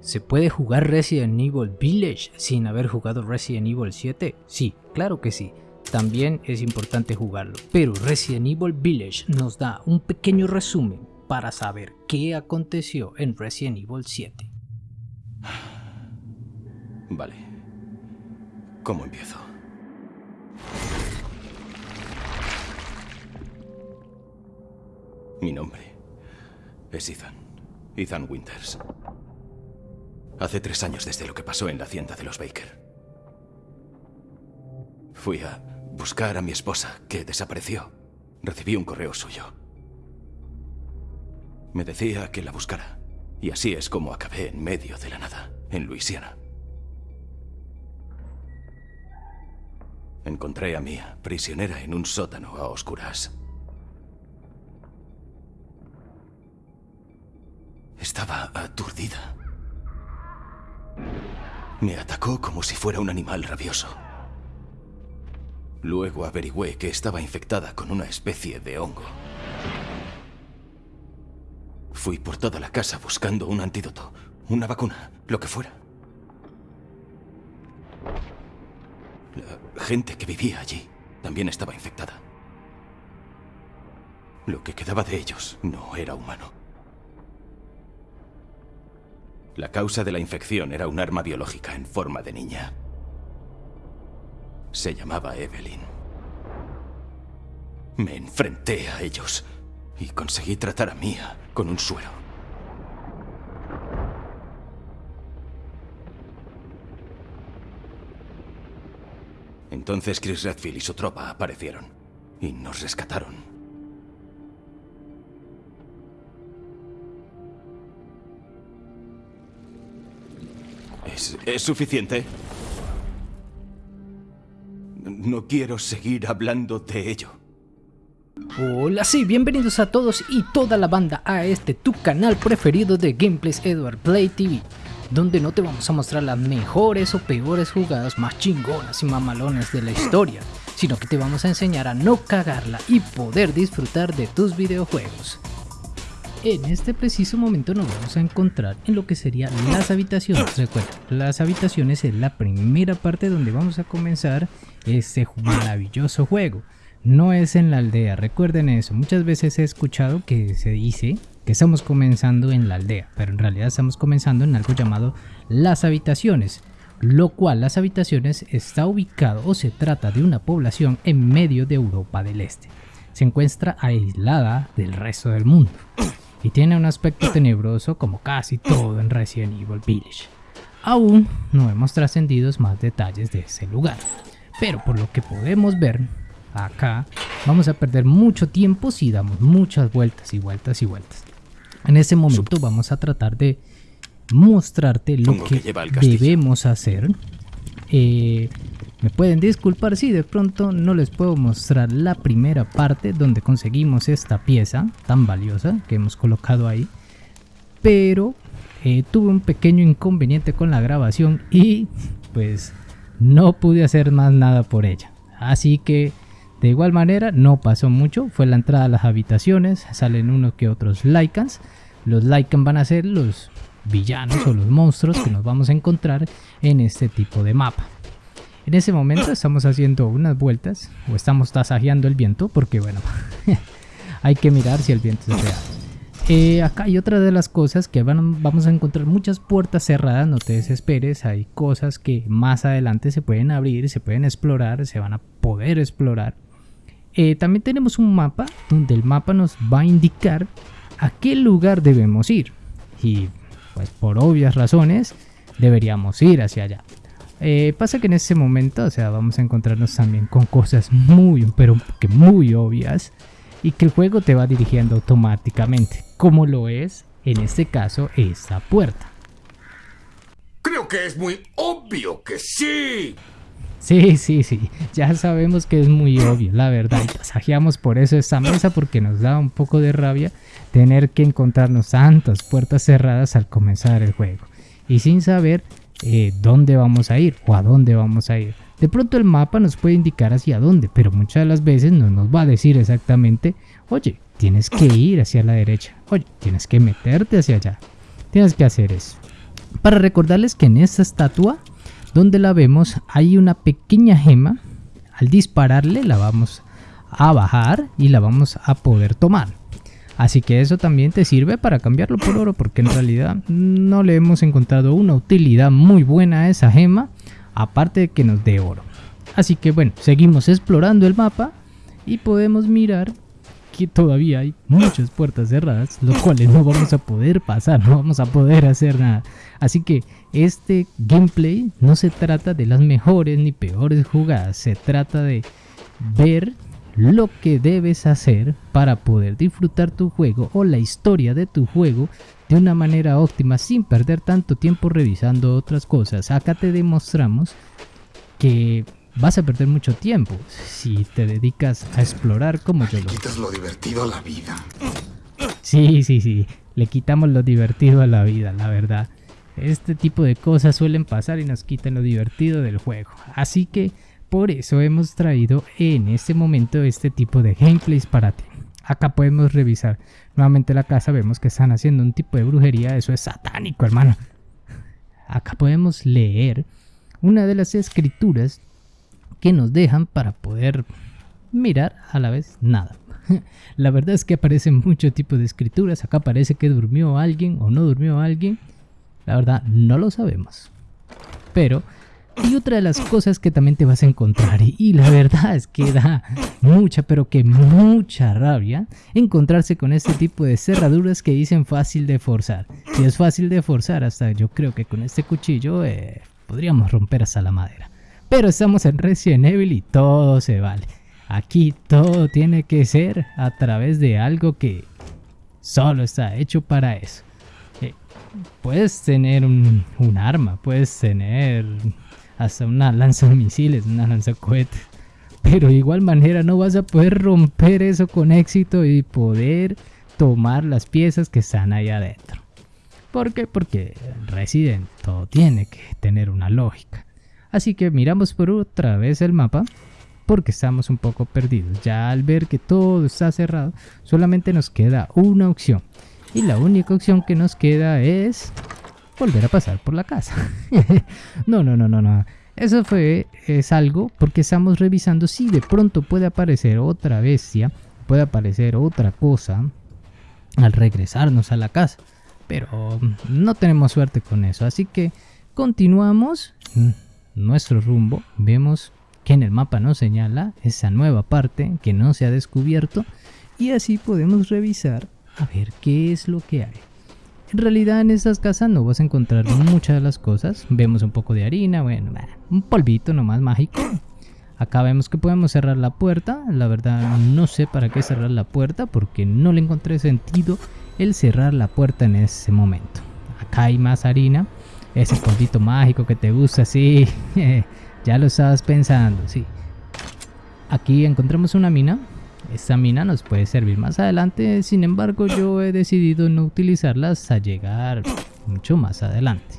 ¿Se puede jugar Resident Evil Village sin haber jugado Resident Evil 7? Sí, claro que sí. También es importante jugarlo. Pero Resident Evil Village nos da un pequeño resumen para saber qué aconteció en Resident Evil 7. Vale. ¿Cómo empiezo? Mi nombre es Ethan. Ethan Winters. Hace tres años desde lo que pasó en la hacienda de los Baker. Fui a buscar a mi esposa, que desapareció. Recibí un correo suyo. Me decía que la buscara. Y así es como acabé en medio de la nada, en Luisiana. Encontré a Mia, prisionera en un sótano a oscuras. Estaba aturdida. Me atacó como si fuera un animal rabioso. Luego averigüé que estaba infectada con una especie de hongo. Fui por toda la casa buscando un antídoto, una vacuna, lo que fuera. La gente que vivía allí también estaba infectada. Lo que quedaba de ellos no era humano. La causa de la infección era un arma biológica en forma de niña. Se llamaba Evelyn. Me enfrenté a ellos y conseguí tratar a Mia con un suero. Entonces Chris Redfield y su tropa aparecieron y nos rescataron. ¿Es, suficiente? No quiero seguir hablando de ello. Hola, sí, bienvenidos a todos y toda la banda a este tu canal preferido de Gameplays Edward Play TV donde no te vamos a mostrar las mejores o peores jugadas más chingonas y mamalones de la historia, sino que te vamos a enseñar a no cagarla y poder disfrutar de tus videojuegos. En este preciso momento nos vamos a encontrar en lo que serían las habitaciones. Recuerda, las habitaciones es la primera parte donde vamos a comenzar este maravilloso juego. No es en la aldea, recuerden eso. Muchas veces he escuchado que se dice que estamos comenzando en la aldea, pero en realidad estamos comenzando en algo llamado las habitaciones, lo cual las habitaciones está ubicado o se trata de una población en medio de Europa del Este. Se encuentra aislada del resto del mundo y tiene un aspecto tenebroso como casi todo en Resident Evil Village. Aún no hemos trascendido más detalles de ese lugar, pero por lo que podemos ver acá vamos a perder mucho tiempo si damos muchas vueltas y vueltas y vueltas. En ese momento vamos a tratar de mostrarte lo que, debemos hacer. Eh, me pueden disculpar si de pronto no les puedo mostrar la primera parte donde conseguimos esta pieza tan valiosa que hemos colocado ahí. Pero eh, tuve un pequeño inconveniente con la grabación y pues no pude hacer más nada por ella. Así que de igual manera no pasó mucho, fue la entrada a las habitaciones, salen unos que otros Lycans. Los Lycans van a ser los villanos o los monstruos que nos vamos a encontrar en este tipo de mapa. En ese momento estamos haciendo unas vueltas o estamos tasajeando el viento porque bueno, hay que mirar si el viento es real. Eh, acá hay otra de las cosas que vamos a encontrar muchas puertas cerradas, no te desesperes, hay cosas que más adelante se pueden abrir, se pueden explorar, se van a poder explorar. Eh, también tenemos un mapa donde el mapa nos va a indicar a qué lugar debemos ir. Y pues por obvias razones deberíamos ir hacia allá. Eh, pasa que en ese momento, o sea, vamos a encontrarnos también con cosas muy, pero que muy obvias y que el juego te va dirigiendo automáticamente, como lo es en este caso esta puerta. Creo que es muy obvio que sí. Sí, sí, sí, ya sabemos que es muy obvio, la verdad, y tasajeamos por eso esta mesa porque nos da un poco de rabia tener que encontrarnos tantas puertas cerradas al comenzar el juego y sin saber eh, dónde vamos a ir o a dónde vamos a ir. De pronto el mapa nos puede indicar hacia dónde, pero muchas de las veces no nos va a decir exactamente, oye, tienes que ir hacia la derecha, oye, tienes que meterte hacia allá, tienes que hacer eso. Para recordarles que en esta estatua, donde la vemos, hay una pequeña gema. Al dispararle la vamos a bajar y la vamos a poder tomar. Así que eso también te sirve para cambiarlo por oro porque en realidad no le hemos encontrado una utilidad muy buena a esa gema aparte de que nos dé oro. Así que bueno, seguimos explorando el mapa y podemos mirar que todavía hay muchas puertas cerradas, los cuales no vamos a poder pasar, no vamos a poder hacer nada. Así que este gameplay no se trata de las mejores ni peores jugadas, se trata de ver lo que debes hacer para poder disfrutar tu juego o la historia de tu juego de una manera óptima sin perder tanto tiempo revisando otras cosas. Acá te demostramos que vas a perder mucho tiempo si te dedicas a explorar como yo lo Quitas lo divertido a la vida. Sí, sí, sí, le quitamos lo divertido a la vida, la verdad. Este tipo de cosas suelen pasar y nos quitan lo divertido del juego. Así que por eso hemos traído en este momento este tipo de gameplays para ti. Acá podemos revisar nuevamente la casa, vemos que están haciendo un tipo de brujería, eso es satánico hermano. Acá podemos leer una de las escrituras que nos dejan para poder mirar a la vez nada. La verdad es que aparecen muchos tipos de escrituras, acá parece que durmió alguien o no durmió alguien. La verdad no lo sabemos. Pero y otra de las cosas que también te vas a encontrar, y la verdad es que da mucha, pero que mucha rabia, encontrarse con este tipo de cerraduras que dicen fácil de forzar. Si es fácil de forzar, hasta yo creo que con este cuchillo eh, podríamos romper hasta la madera. Pero estamos en Resident Evil y todo se vale. Aquí todo tiene que ser a través de algo que solo está hecho para eso. Eh, puedes tener un, un arma, puedes tener hasta una lanza de misiles, una lanza cohetes. Pero de igual manera no vas a poder romper eso con éxito y poder tomar las piezas que están ahí adentro. ¿Por qué? Porque Resident todo tiene que tener una lógica. Así que miramos por otra vez el mapa porque estamos un poco perdidos. Ya al ver que todo está cerrado, solamente nos queda una opción. Y la única opción que nos queda es volver a pasar por la casa. no, no, no, no, no. Eso fue, es algo porque estamos revisando si de pronto puede aparecer otra bestia, puede aparecer otra cosa al regresarnos a la casa. Pero no tenemos suerte con eso, así que continuamos nuestro rumbo. Vemos que en el mapa nos señala esa nueva parte que no se ha descubierto y así podemos revisar a ver qué es lo que hay. En realidad en estas casas no vas a encontrar muchas de las cosas. Vemos un poco de harina, bueno, un polvito nomás mágico. Acá vemos que podemos cerrar la puerta. La verdad no sé para qué cerrar la puerta porque no le encontré sentido el cerrar la puerta en ese momento. Acá hay más harina. Ese polvito mágico que te gusta, sí. ya lo estabas pensando, sí. Aquí encontramos una mina esta mina nos puede servir más adelante, sin embargo yo he decidido no utilizarlas hasta llegar mucho más adelante.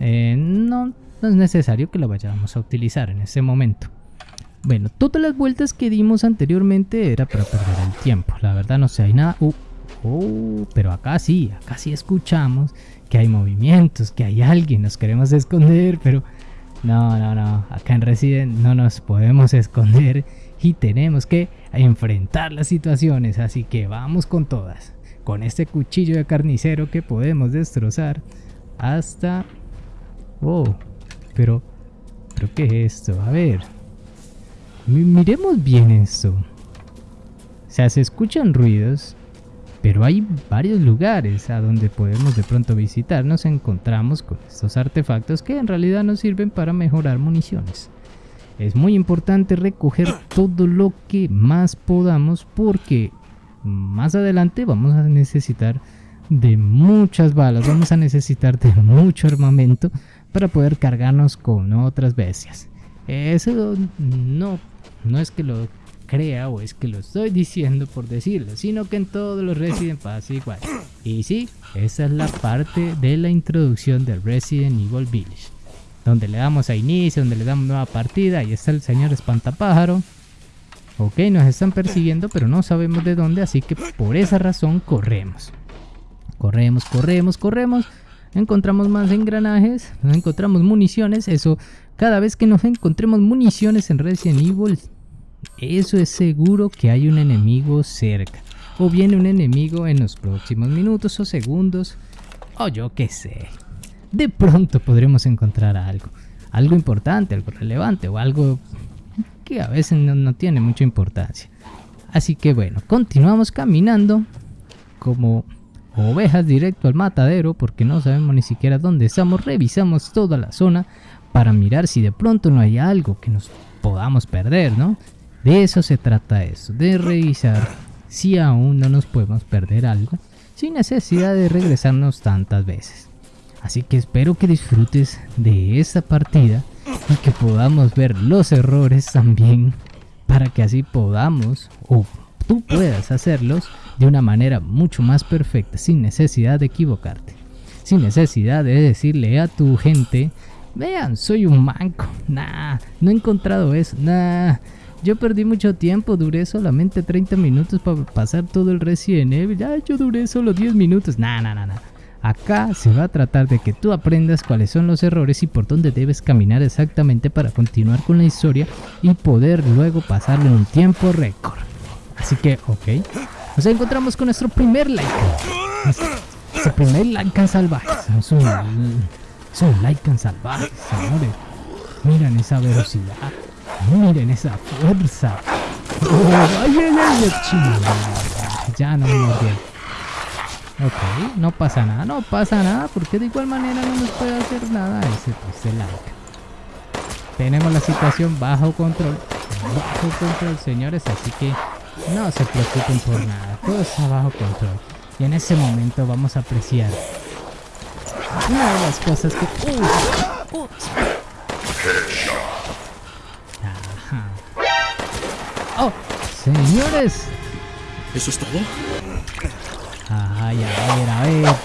Eh, no, es necesario que la vayamos a utilizar en ese momento. Bueno, todas las vueltas que dimos anteriormente era para perder el tiempo. La verdad no sé, hay nada... Uh, oh, pero acá sí, acá sí escuchamos que hay movimientos, que hay alguien, nos queremos esconder, pero... No, no, no, acá en Resident no nos podemos esconder y tenemos que enfrentar las situaciones, así que vamos con todas. Con este cuchillo de carnicero que podemos destrozar hasta... Oh, pero... ¿Pero qué es esto? A ver. Miremos bien esto. O sea, se escuchan ruidos, pero hay varios lugares a donde podemos de pronto visitar. Nos encontramos con estos artefactos que en realidad nos sirven para mejorar municiones es muy importante recoger todo lo que más podamos porque más adelante vamos a necesitar de muchas balas, vamos a necesitar de mucho armamento para poder cargarnos con otras bestias. Eso no, no es que lo crea o es que lo estoy diciendo por decirlo, sino que en todos los Resident pasa igual. Y sí, esa es la parte de la introducción de Resident Evil Village donde le damos a inicio, donde le damos nueva partida, ahí está el señor espantapájaro. Ok, nos están persiguiendo, pero no sabemos de dónde, así que por esa razón corremos. Corremos, corremos, corremos, encontramos más engranajes, encontramos municiones, eso, cada vez que nos encontremos municiones en Resident Evil, eso es seguro que hay un enemigo cerca, o viene un enemigo en los próximos minutos o segundos, o yo qué sé. De pronto podremos encontrar algo, algo importante, algo relevante o algo que a veces no, tiene mucha importancia. Así que bueno, continuamos caminando como ovejas directo al matadero porque no sabemos ni siquiera dónde estamos. Revisamos toda la zona para mirar si de pronto no hay algo que nos podamos perder, ¿no? De eso se trata eso, de revisar si aún no nos podemos perder algo sin necesidad de regresarnos tantas veces. Así que espero que disfrutes de esta partida y que podamos ver los errores también para que así podamos o tú puedas hacerlos de una manera mucho más perfecta sin necesidad de equivocarte. Sin necesidad de decirle a tu gente, vean, soy un manco. Nah, no he encontrado eso. Nah, yo perdí mucho tiempo, duré solamente 30 minutos para pasar todo el Resident Evil. Yo duré solo 10 minutos. Nah, nah, nah, nah. Acá se va a tratar de que tú aprendas cuáles son los errores y por dónde debes caminar exactamente para continuar con la historia y poder luego pasarlo en un tiempo récord. Así que, ok. Nos encontramos con nuestro primer like. Nuestro primer Lycan salvaje. Es un, es un Lycan salvaje, señores. Miren esa velocidad. Miren esa fuerza. Oh, ay, ay, ay, ya no me. Ok, no pasa nada, no pasa nada, porque de igual manera no nos puede hacer nada ese, ese like. Tenemos la situación bajo control, bajo control, señores, así que no se preocupen por nada, todo está bajo control. Y en ese momento vamos a apreciar una de las cosas que... Uh, uh, Ajá. ¡Oh! ¡Señores! ¿Eso es todo? Ay, a ver, a ver.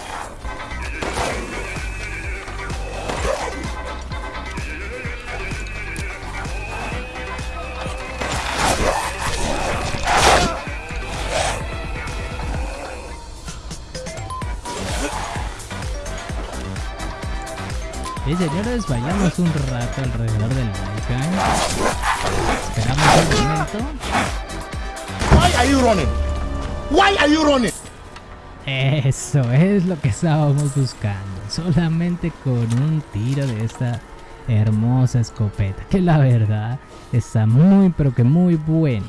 Y señores, vayamos un rato alrededor del volcán. Esperamos un momento. Why are you running? Why are you running? Eso es lo que estábamos buscando. Solamente con un tiro de esta hermosa escopeta. Que la verdad está muy pero que muy buena.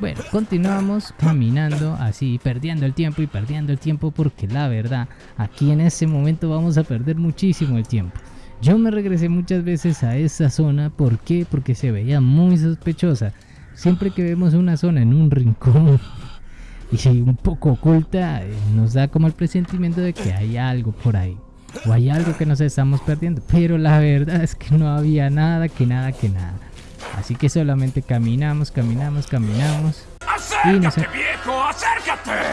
Bueno, continuamos caminando así, perdiendo el tiempo y perdiendo el tiempo porque la verdad, aquí en ese momento vamos a perder muchísimo el tiempo. Yo me regresé muchas veces a esa zona, ¿por qué? Porque se veía muy sospechosa. Siempre que vemos una zona en un rincón y un poco oculta, eh, nos da como el presentimiento de que hay algo por ahí. O hay algo que nos estamos perdiendo. Pero la verdad es que no había nada, que nada, que nada. Así que solamente caminamos, caminamos, caminamos. Y nos... ¡Acércate, viejo! ¡Acércate!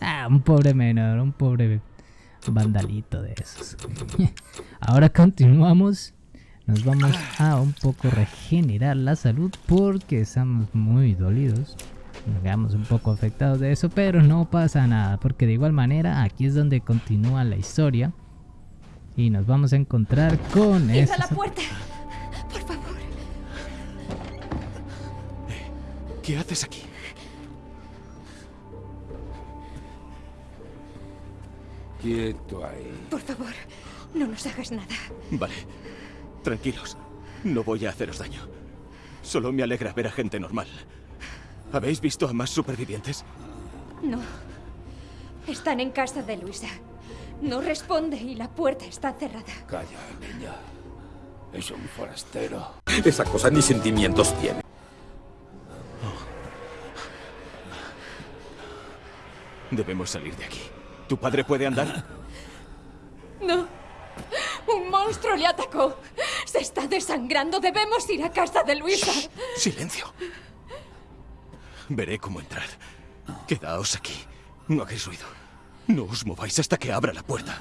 Ah, un pobre menor, un pobre vandalito de esos. Ahora continuamos. Nos vamos a un poco regenerar la salud porque estamos muy dolidos. Nos quedamos un poco afectados de eso, pero no pasa nada porque de igual manera aquí es donde continúa la historia. Y nos vamos a encontrar con ¡Cierra esa- la puerta! Por favor. ¿Qué haces aquí? Quieto ahí. Por favor, no nos hagas nada. Vale. Tranquilos. No voy a haceros daño. Solo me alegra ver a gente normal. ¿Habéis visto a más supervivientes? No. Están en casa de Luisa. No responde y la puerta está cerrada. Calla, niña. Es un forastero. Esa cosa ni sentimientos tiene. Debemos salir de aquí. ¿Tu padre puede andar? No. Un monstruo le atacó. Se está desangrando. Debemos ir a casa de Luisa. Silencio. Veré cómo entrar. Quedaos aquí. No hagáis ruido. No os mováis hasta que abra la puerta.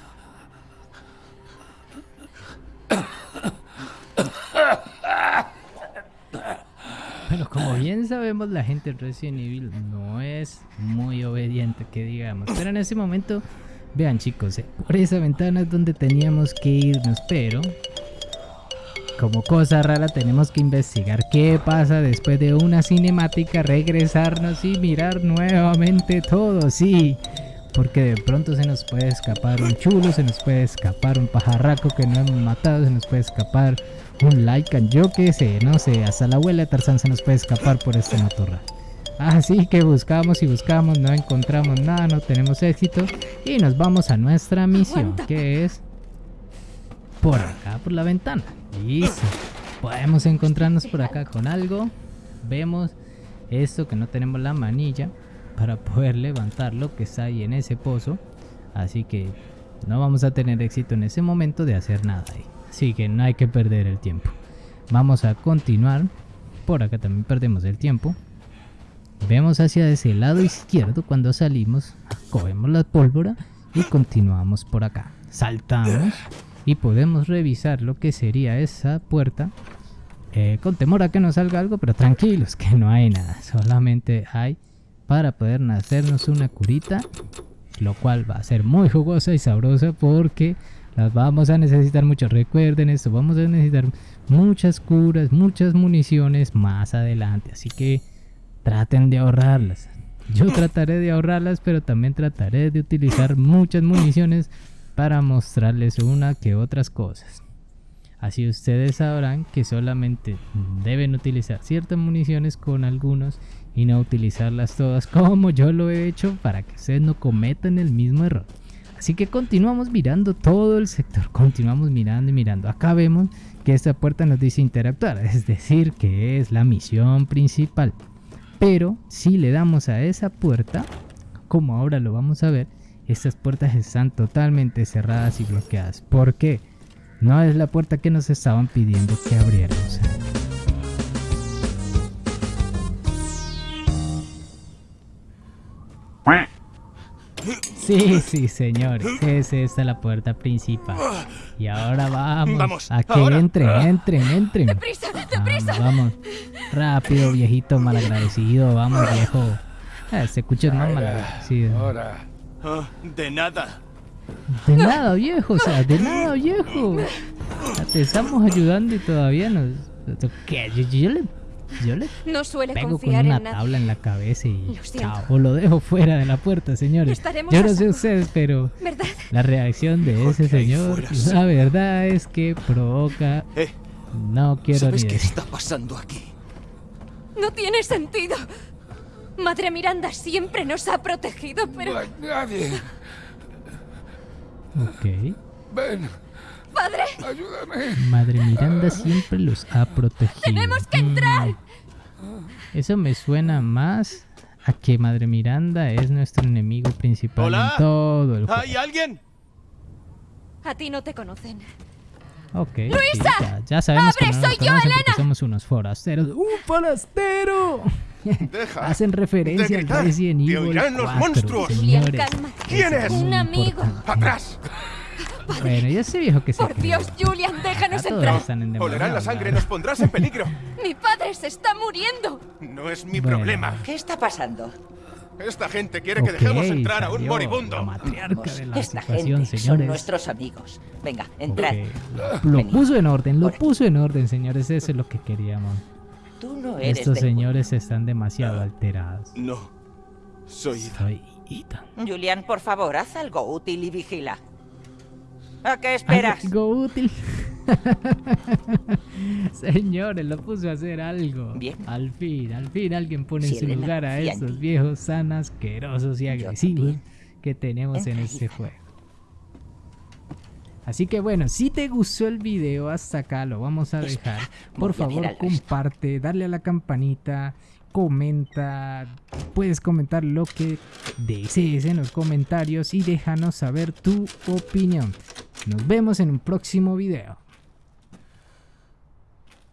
Como bien sabemos, la gente de Resident Evil no es muy obediente, que digamos. Pero en ese momento, vean chicos, eh, por esa ventana es donde teníamos que irnos, pero como cosa rara tenemos que investigar qué pasa después de una cinemática, regresarnos y mirar nuevamente todo, sí. Porque de pronto se nos puede escapar un chulo, se nos puede escapar un pajarraco que no hemos matado, se nos puede escapar un Lycan, yo qué sé, no sé, hasta la abuela de Tarzán se nos puede escapar por este matorral. Así que buscamos y buscamos, no encontramos nada, no tenemos éxito y nos vamos a nuestra misión, que es por acá, por la ventana. Listo. Podemos encontrarnos por acá con algo. Vemos esto que no tenemos la manilla para poder levantar lo que está ahí en ese pozo. Así que no vamos a tener éxito en ese momento de hacer nada ahí. Así que no hay que perder el tiempo. Vamos a continuar. Por acá también perdemos el tiempo. Vemos hacia ese lado izquierdo cuando salimos. Cogemos la pólvora y continuamos por acá. Saltamos y podemos revisar lo que sería esa puerta. eh, con temor a que nos salga algo, pero tranquilos que no hay nada. Solamente hay para poder hacernos una curita. Lo cual va a ser muy jugosa y sabrosa porque las vamos a necesitar mucho. Recuerden esto, vamos a necesitar muchas curas, muchas municiones más adelante. Así que traten de ahorrarlas. Yo trataré de ahorrarlas, pero también trataré de utilizar muchas municiones para mostrarles una que otras cosas. Así ustedes sabrán que solamente deben utilizar ciertas municiones con algunos y no utilizarlas todas como yo lo he hecho para que ustedes no cometan el mismo error. Así que continuamos mirando todo el sector, continuamos mirando y mirando. Acá vemos que esta puerta nos dice interactuar, es decir, que es la misión principal. Pero si le damos a esa puerta, como ahora lo vamos a ver, estas puertas están totalmente cerradas y bloqueadas. ¿Por qué? No es la puerta que nos estaban pidiendo que abriéramos. Sí, sí, señores. Es esta la puerta principal. Y ahora vamos, Vamos, a que ahora. entren, entren, entren. ¡Deprisa! ¡Deprisa! Vamos, vamos. Rápido, viejito malagradecido. Vamos, viejo. Ah, se escucha más malagradecido. Ahora. Ah, de nada. De nada, viejo. O sea, de nada, viejo. Te estamos ayudando y todavía nos... ¿Qué? Yo, yo le... Yo le No suele pego con confiar una en tabla en la cabeza y Lo chao, o lo dejo fuera de la puerta, señores. Estaremos Yo no sé ustedes, pero ¿Verdad? la reacción de Mejor ese señor, la verdad es que provoca... Eh, No quiero ¿sabes ni qué decir. está pasando aquí? No tiene sentido. Madre Miranda siempre nos ha protegido, pero... No hay nadie. Ok. Ven, ¡Padre! ayúdame. Madre Miranda siempre los ha protegido. ¡Tenemos que entrar! Eso me suena más a que Madre Miranda es nuestro enemigo principal Hola. en todo el juego. ¿Hay alguien? A ti no te conocen. Ok. ¡Luisa! ya, ya sabemos que ¡Abre! no nos ¡Soy yo, Elena! somos unos forasteros. ¡Un forastero! Deja. Hacen referencia de al gritar. Resident Te Evil oirán los 4, monstruos. Señores. ¿Quién es? Un amigo. importante. ¡Atrás! Bueno, ya viejo que se Por cree. Dios, Julian, déjanos Ya todos entrar. están en Olerán la sangre, nos pondrás en peligro. Mi padre se está muriendo. No es mi Bueno. problema. ¿Qué está pasando? Esta gente quiere que Ok, dejemos entrar a un salió moribundo. La matriarca de la esta situación, gente son señores. nuestros amigos. Venga, entrad. Ok, Lo Venid. puso en orden, lo puso en orden, señores. Eso es lo que queríamos. Tú no eres Estos señores están demasiado alterados. No. Soy Ida. Soy Ethan. Julián, por favor, haz algo útil y vigila. ¿A qué esperas? Algo útil. Señores, lo puso a hacer algo. Bien. Al fin, al fin alguien pone en su lugar a ti. viejos tan asquerosos y agresivos que tenemos en este juego. Así que bueno, si te gustó el video hasta acá lo vamos a dejar. Por favor, comparte, darle a la campanita, comenta, puedes comentar lo que desees en los comentarios y déjanos saber tu opinión. Nos vemos en un próximo video.